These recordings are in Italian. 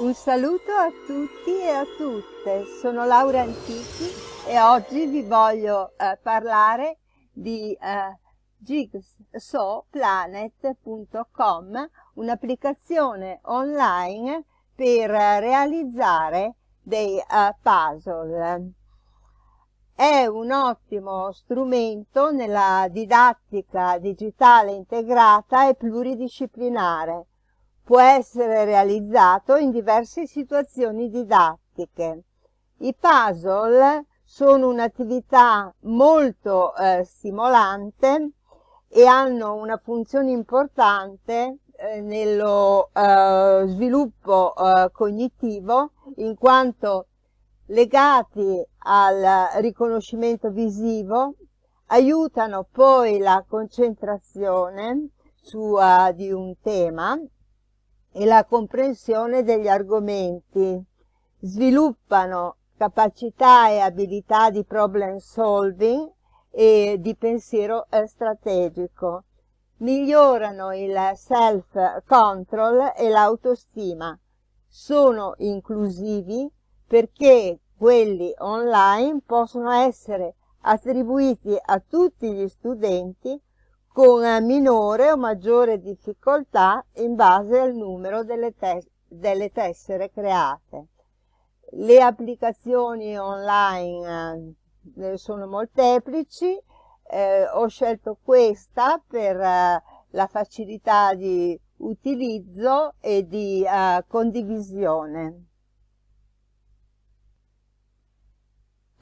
Un saluto a tutti e a tutte, sono Laura Antichi e oggi vi voglio eh, parlare di eh, jigsawplanet.com, un'applicazione online per realizzare dei uh, puzzle. È un ottimo strumento nella didattica digitale integrata e pluridisciplinare può essere realizzato in diverse situazioni didattiche. I puzzle sono un'attività molto eh, stimolante e hanno una funzione importante eh, nello eh, sviluppo eh, cognitivo in quanto legati al riconoscimento visivo aiutano poi la concentrazione su, uh, di un tema e la comprensione degli argomenti, sviluppano capacità e abilità di problem solving e di pensiero strategico, migliorano il self-control e l'autostima, sono inclusivi perché quelli online possono essere attribuiti a tutti gli studenti con minore o maggiore difficoltà in base al numero delle, tes delle tessere create. Le applicazioni online eh, sono molteplici, eh, ho scelto questa per eh, la facilità di utilizzo e di eh, condivisione.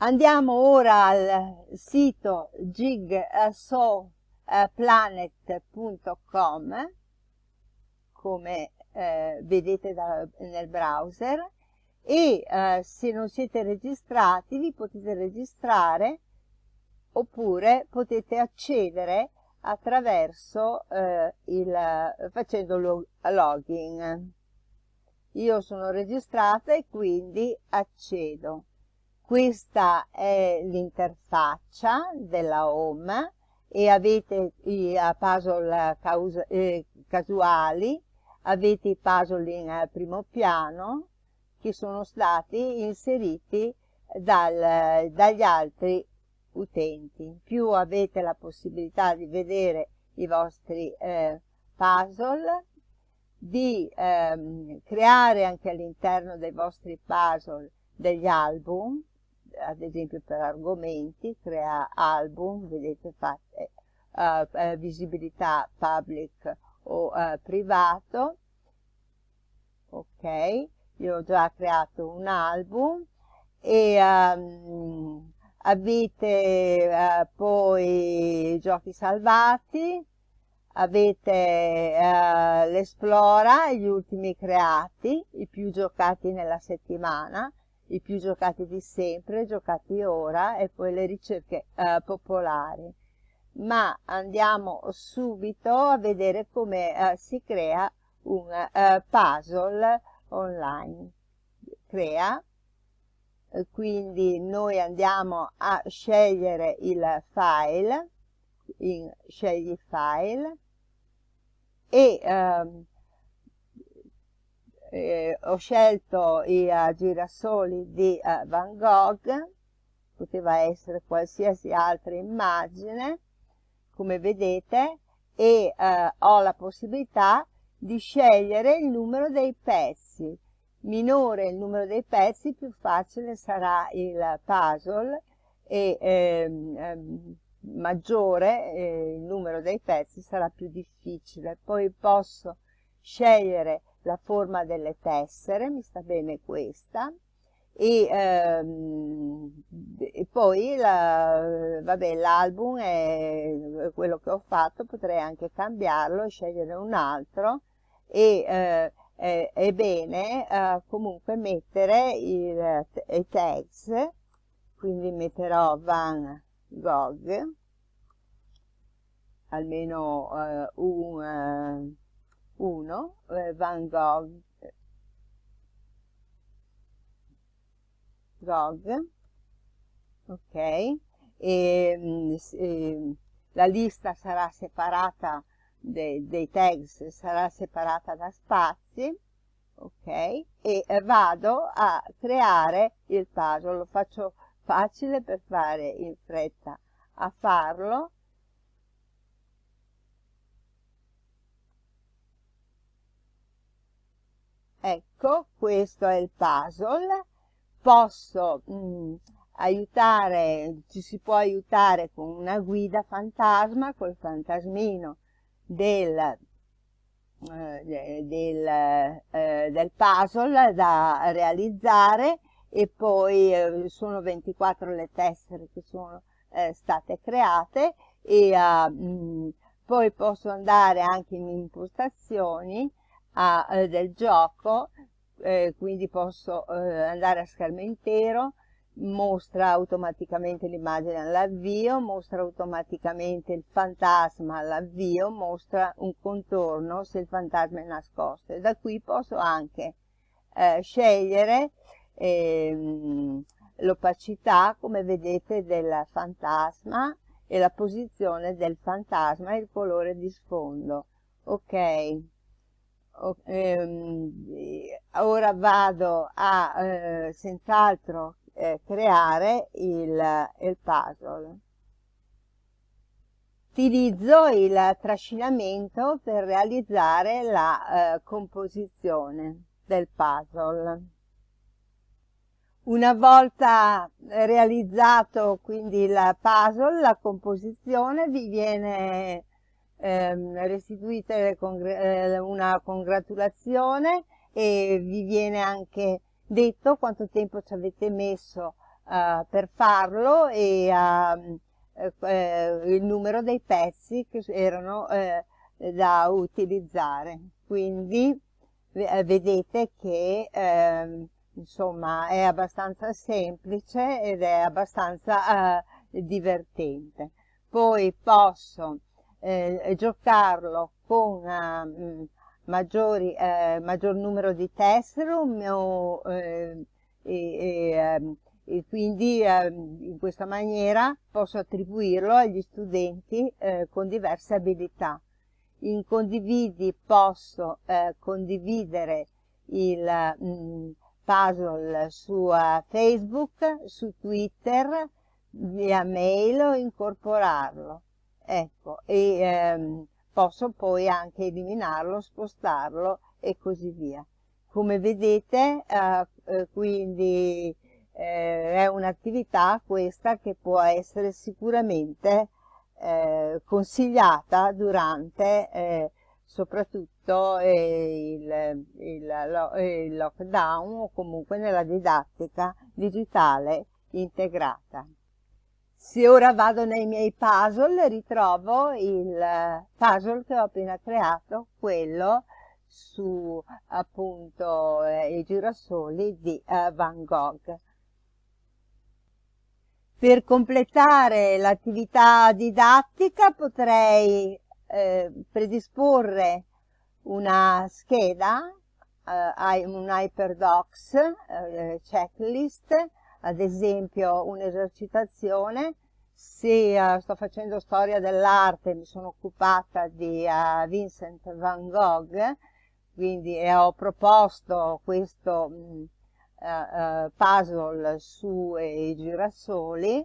Andiamo ora al sito Jigsaw eh, planet.com come eh, vedete da, nel browser. E eh, se non siete registrati vi potete registrare oppure potete accedere attraverso eh, il facendo log login. Io sono registrata e quindi accedo. Questa è l'interfaccia della home e avete i puzzle causa, eh, casuali, avete i puzzle in uh, primo piano che sono stati inseriti dal, dagli altri utenti. Più avete la possibilità di vedere i vostri eh, puzzle, di ehm, creare anche all'interno dei vostri puzzle degli album, ad esempio per argomenti, crea album, vedete fate uh, uh, visibilità public o uh, privato, ok, io ho già creato un album e um, avete poi giochi salvati, avete l'esplora, gli ultimi creati, i più giocati nella settimana, i più giocati di sempre, giocati ora e poi le ricerche eh, popolari. Ma andiamo subito a vedere come eh, si crea un eh, puzzle online. Crea, quindi noi andiamo a scegliere il file, in scegli file e ehm, eh, ho scelto i uh, girasoli di uh, Van Gogh, poteva essere qualsiasi altra immagine, come vedete, e uh, ho la possibilità di scegliere il numero dei pezzi. Minore il numero dei pezzi, più facile sarà il puzzle e ehm, ehm, maggiore eh, il numero dei pezzi sarà più difficile. Poi posso scegliere la forma delle tessere, mi sta bene questa, e, ehm, e poi l'album è quello che ho fatto, potrei anche cambiarlo e scegliere un altro. E eh, è, è, bene eh, comunque mettere il, i tags, quindi metterò Van Gogh, almeno eh, un eh, 1 eh, Van Gogh Gogh ok e, e, la lista sarà separata dei, dei tags sarà separata da spazi ok? E vado a creare il puzzle, lo faccio facile per fare in fretta a farlo. Ecco, questo è il puzzle. Posso mh, mm, aiutare, ci si può aiutare con una guida fantasma, col fantasmino del eh, del, eh, del, puzzle da realizzare e poi eh, sono 24 le tessere che sono eh, state create e mh, poi posso andare anche in impostazioni a, eh, del gioco eh, quindi posso andare a schermo intero mostra automaticamente l'immagine all'avvio, mostra automaticamente il fantasma all'avvio, mostra un contorno se il fantasma è nascosto. E da qui posso anche eh, scegliere ehm, l'opacità come vedete del fantasma e la posizione del fantasma e il colore di sfondo. Ok ora vado a eh, senz'altro eh, creare il, il puzzle. Utilizzo il trascinamento per realizzare la eh, composizione del puzzle. Una volta realizzato quindi il puzzle, la composizione vi viene ehm, restituita eh, una congratulazione e vi viene anche detto quanto tempo ci avete messo uh, per farlo e uh, uh, il numero dei pezzi che erano da utilizzare. Quindi vedete che ehm, insomma è abbastanza semplice ed è abbastanza divertente. Poi posso eh, giocarlo con uh, maggiori, eh, maggior numero di tessere o, eh, e, ehm, e, quindi eh, in questa maniera posso attribuirlo agli studenti eh, con diverse abilità. In condividi posso condividere il mh, mm, puzzle su uh, Facebook, su Twitter, via mail o incorporarlo. Ecco, e ehm, posso poi anche eliminarlo, spostarlo e così via. Come vedete, eh, eh, quindi eh, è un'attività questa che può essere sicuramente eh, consigliata durante eh, soprattutto eh, il, il, il lockdown o comunque nella didattica digitale integrata. Se ora vado nei miei puzzle ritrovo il puzzle che ho appena creato, quello su appunto eh, i girasoli di eh, Van Gogh. Per completare l'attività didattica potrei eh, predisporre una scheda, eh, un HyperDocs eh, checklist ad esempio un'esercitazione, se uh, sto facendo storia dell'arte mi sono occupata di uh, Vincent van Gogh, quindi e ho proposto questo mh, uh, puzzle sui girasoli,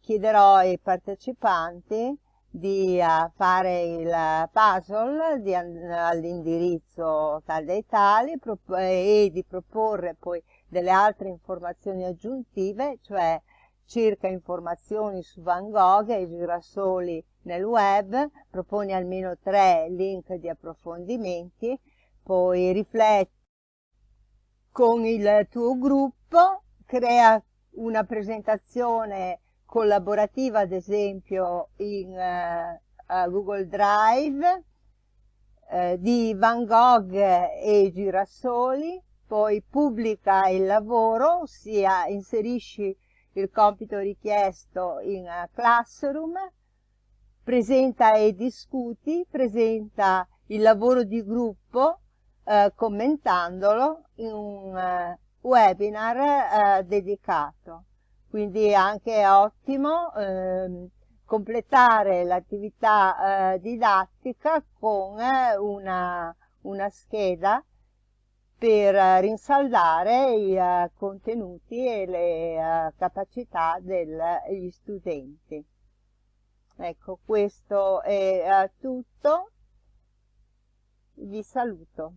chiederò ai partecipanti di fare il puzzle all'indirizzo tal dei tali e di proporre poi delle altre informazioni aggiuntive, cioè cerca informazioni su Van Gogh e i girasoli nel web, proponi almeno tre link di approfondimenti, poi rifletti con il tuo gruppo, crea una presentazione collaborativa ad esempio in uh, Google Drive uh, di Van Gogh e i girasoli, poi pubblica il lavoro, ossia inserisci il compito richiesto in uh, Classroom, presenta e discuti, presenta il lavoro di gruppo eh, commentandolo in un eh, webinar eh, dedicato. Quindi è anche ottimo ehm, completare l'attività eh, didattica con eh, una, una scheda per rinsaldare i uh, contenuti e le uh, capacità degli studenti. Ecco, questo è tutto. Vi saluto.